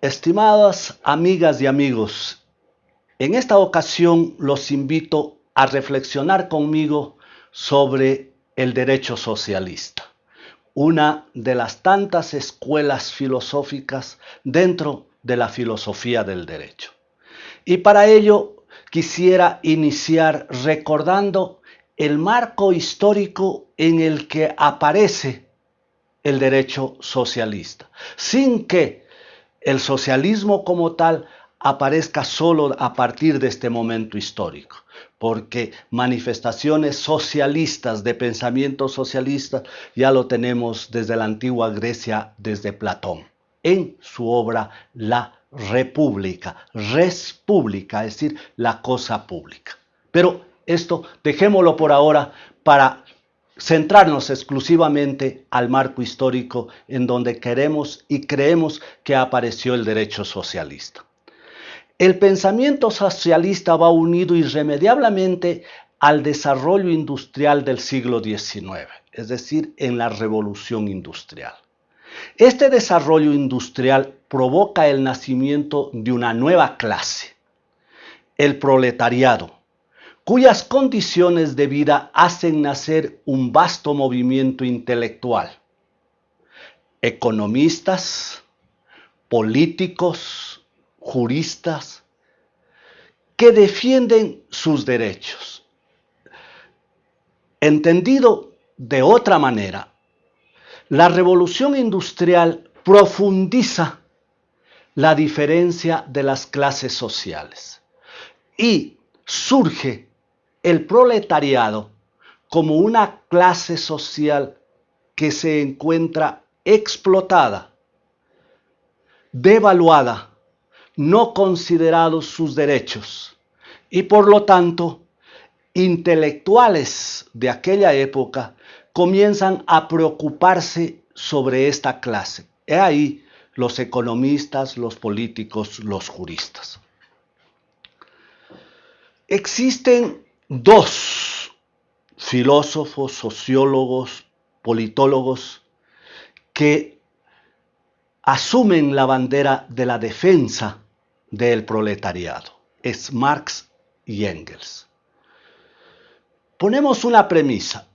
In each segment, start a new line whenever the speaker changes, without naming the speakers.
Estimadas amigas y amigos, en esta ocasión los invito a reflexionar conmigo sobre el derecho socialista, una de las tantas escuelas filosóficas dentro de la filosofía del derecho. Y para ello quisiera iniciar recordando el marco histórico en el que aparece el derecho socialista, sin que el socialismo como tal aparezca solo a partir de este momento histórico, porque manifestaciones socialistas de pensamiento socialista ya lo tenemos desde la antigua Grecia, desde Platón, en su obra La República, res pública, es decir, la cosa pública. Pero esto dejémoslo por ahora para centrarnos exclusivamente al marco histórico en donde queremos y creemos que apareció el derecho socialista. El pensamiento socialista va unido irremediablemente al desarrollo industrial del siglo XIX, es decir, en la revolución industrial. Este desarrollo industrial provoca el nacimiento de una nueva clase, el proletariado, cuyas condiciones de vida hacen nacer un vasto movimiento intelectual. Economistas, políticos, juristas, que defienden sus derechos. Entendido de otra manera, la revolución industrial profundiza la diferencia de las clases sociales y surge el proletariado como una clase social que se encuentra explotada, devaluada, no considerados sus derechos y por lo tanto intelectuales de aquella época comienzan a preocuparse sobre esta clase. He ahí los economistas, los políticos, los juristas. Existen dos filósofos, sociólogos, politólogos que asumen la bandera de la defensa del proletariado. Es Marx y Engels. Ponemos una premisa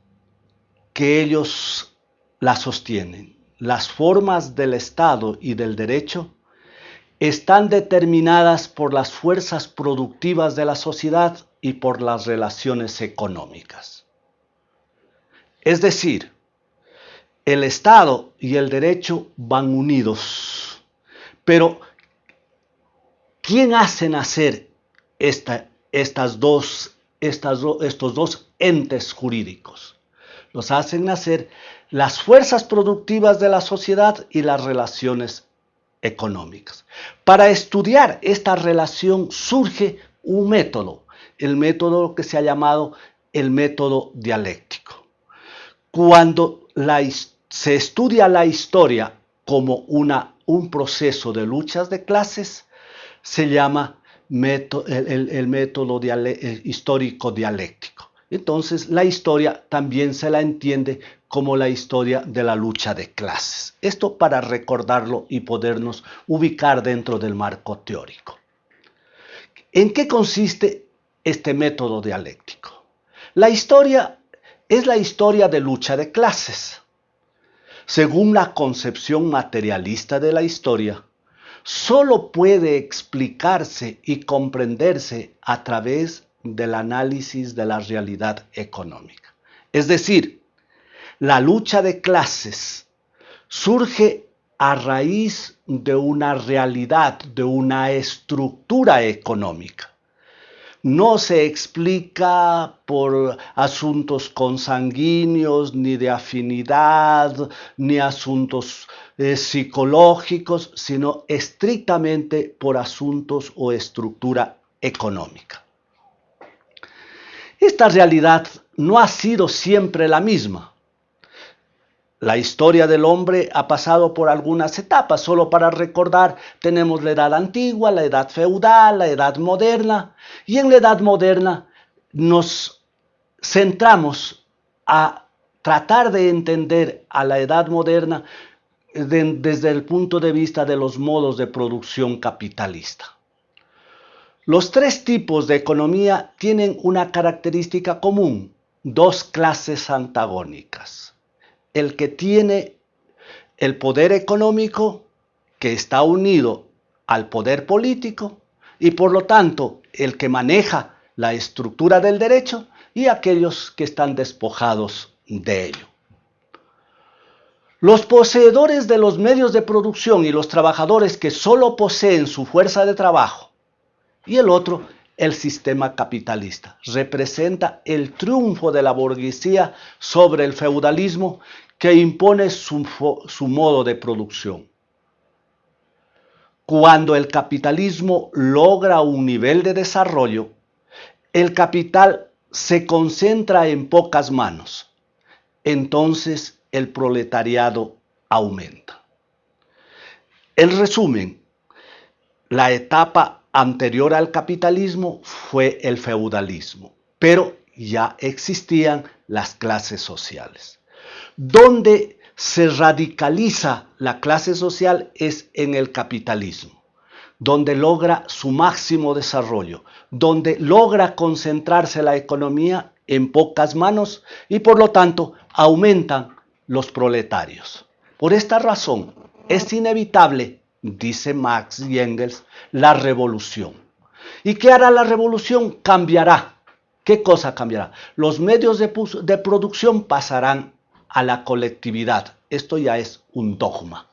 que ellos la sostienen. Las formas del Estado y del derecho están determinadas por las fuerzas productivas de la sociedad y por las relaciones económicas. Es decir, el Estado y el derecho van unidos, pero ¿quién hace nacer estas dos, estos dos entes jurídicos? Los hacen nacer las fuerzas productivas de la sociedad y las relaciones económicas. Para estudiar esta relación surge un método el método que se ha llamado el método dialéctico. Cuando se estudia la historia como una, un proceso de luchas de clases, se llama el, método histórico dialéctico. Entonces la historia también se la entiende como la historia de la lucha de clases. Esto para recordarlo y podernos ubicar dentro del marco teórico. ¿En qué consiste este método dialéctico. La historia es la historia de lucha de clases. Según la concepción materialista de la historia, solo puede explicarse y comprenderse a través del análisis de la realidad económica. Es decir, la lucha de clases surge a raíz de una realidad, de una estructura económica no se explica por asuntos consanguíneos, ni de afinidad, ni asuntos eh, psicológicos, sino estrictamente por asuntos o estructura económica. Esta realidad no ha sido siempre la misma. La historia del hombre ha pasado por algunas etapas. Solo para recordar, tenemos la edad antigua, la edad feudal, la edad moderna. Y en la edad moderna nos centramos a tratar de entender a la edad moderna desde el punto de vista de los modos de producción capitalista. Los tres tipos de economía tienen una característica común, dos clases antagónicas. El que tiene el poder económico que está unido al poder político y por lo tanto el que maneja la estructura del derecho y aquellos que están despojados de ello. Los poseedores de los medios de producción y los trabajadores que solo poseen su fuerza de trabajo y el otro, el sistema capitalista, representa el triunfo de la burguesía sobre el feudalismo que impone su, su modo de producción. Cuando el capitalismo logra un nivel de desarrollo, el capital se concentra en pocas manos. Entonces el proletariado aumenta. En resumen, la etapa anterior al capitalismo fue el feudalismo, pero ya existían las clases sociales. Donde se radicaliza la clase social es en el capitalismo donde logra su máximo desarrollo, donde logra concentrarse la economía en pocas manos y por lo tanto aumentan los proletarios. Por esta razón es inevitable, dice Marx y Engels, la revolución. ¿Y qué hará la revolución? Cambiará. ¿Qué cosa cambiará? Los medios de, producción pasarán a la colectividad. Esto ya es un dogma.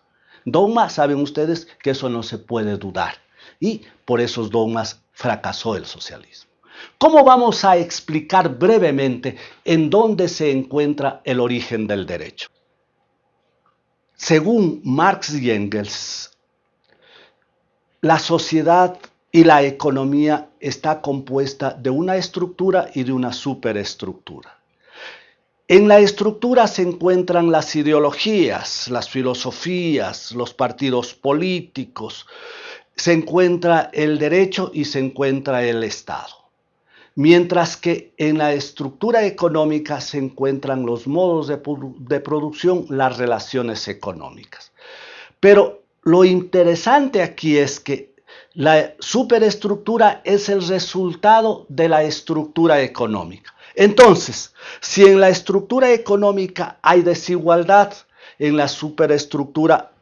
Dogma, saben ustedes que eso no se puede dudar. Y por esos dogmas fracasó el socialismo. ¿Cómo vamos a explicar brevemente en dónde se encuentra el origen del derecho? Según Marx y Engels, la sociedad y la economía está compuesta de una estructura y de una superestructura. En la estructura se encuentran las ideologías, las filosofías, los partidos políticos, se encuentra el derecho y se encuentra el Estado. Mientras que en la estructura económica se encuentran los modos de, producción, las relaciones económicas. Pero lo interesante aquí es que la superestructura es el resultado de la estructura económica. Entonces, si en la estructura económica hay desigualdad, en la superestructura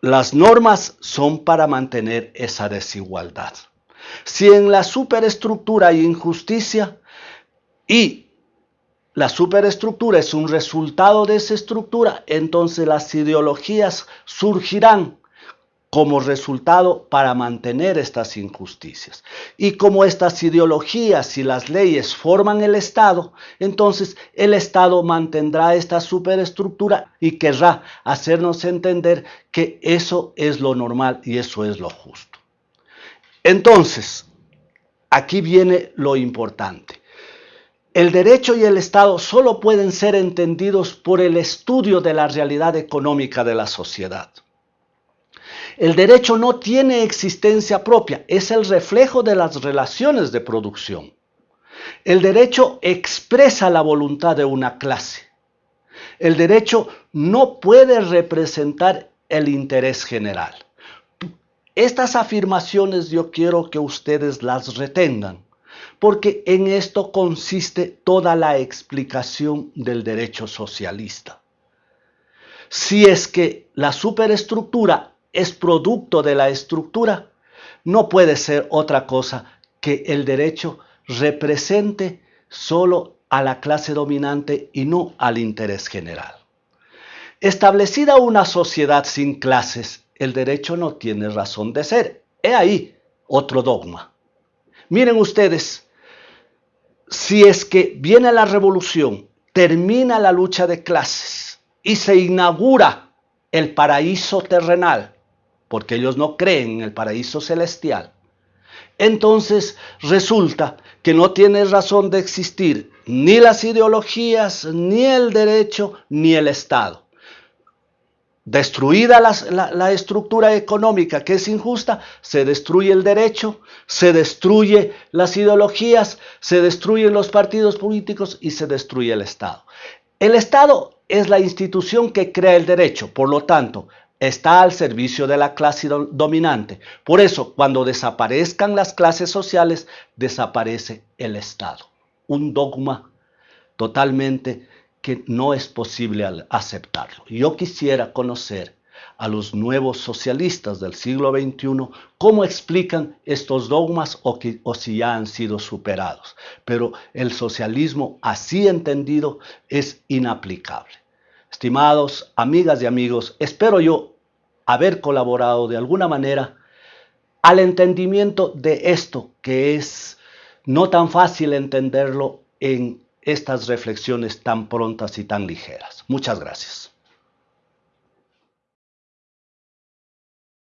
las normas son para mantener esa desigualdad. Si en la superestructura hay injusticia y la superestructura es un resultado de esa estructura, entonces las ideologías surgirán como resultado para mantener estas injusticias. Y como estas ideologías y las leyes forman el Estado, entonces el Estado mantendrá esta superestructura y querrá hacernos entender que eso es lo normal y eso es lo justo. Entonces, aquí viene lo importante. El derecho y el Estado solo pueden ser entendidos por el estudio de la realidad económica de la sociedad. El derecho no tiene existencia propia, es el reflejo de las relaciones de producción. El derecho expresa la voluntad de una clase. El derecho no puede representar el interés general. Estas afirmaciones yo quiero que ustedes las retengan, porque en esto consiste toda la explicación del derecho socialista. Si es que la superestructura es producto de la estructura, no puede ser otra cosa que el derecho represente solo a la clase dominante y no al interés general. Establecida una sociedad sin clases, el derecho no tiene razón de ser. He ahí otro dogma. Miren ustedes, si es que viene la revolución, termina la lucha de clases y se inaugura el paraíso terrenal, porque ellos no creen en el paraíso celestial, entonces resulta que no tiene razón de existir ni las ideologías, ni el derecho, ni el Estado. Destruida la, estructura económica que es injusta, se destruye el derecho, se destruye las ideologías, se destruyen los partidos políticos y se destruye el Estado. El Estado es la institución que crea el derecho, por lo tanto, está al servicio de la clase dominante. Por eso, cuando desaparezcan las clases sociales, desaparece el Estado. Un dogma totalmente que no es posible aceptarlo. Yo quisiera conocer a los nuevos socialistas del siglo XXI cómo explican estos dogmas o, si ya han sido superados. Pero el socialismo así entendido es inaplicable. Estimados amigas y amigos, espero yo haber colaborado de alguna manera al entendimiento de esto que es no tan fácil entenderlo en estas reflexiones tan prontas y tan ligeras. Muchas gracias.